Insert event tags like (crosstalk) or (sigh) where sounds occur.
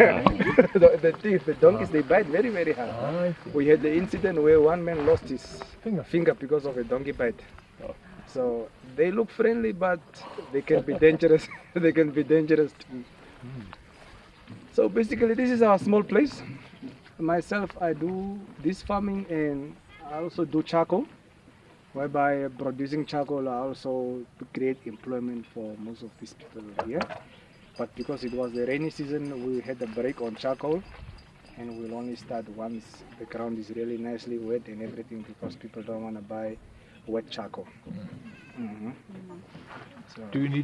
(laughs) the, the teeth, the donkeys, they bite very, very hard. Ah, see. We had the incident where one man lost his Finger. finger because of a donkey bite. Oh. So they look friendly, but they can be dangerous. (laughs) they can be dangerous too. So basically, this is our small place. Myself, I do this farming and I also do charcoal. Whereby producing charcoal, I also create employment for most of these people here. But because it was the rainy season, we had a break on charcoal and we'll only start once the ground is really nicely wet and everything because people don't want to buy wet charcoal. Mhm. So, Do you need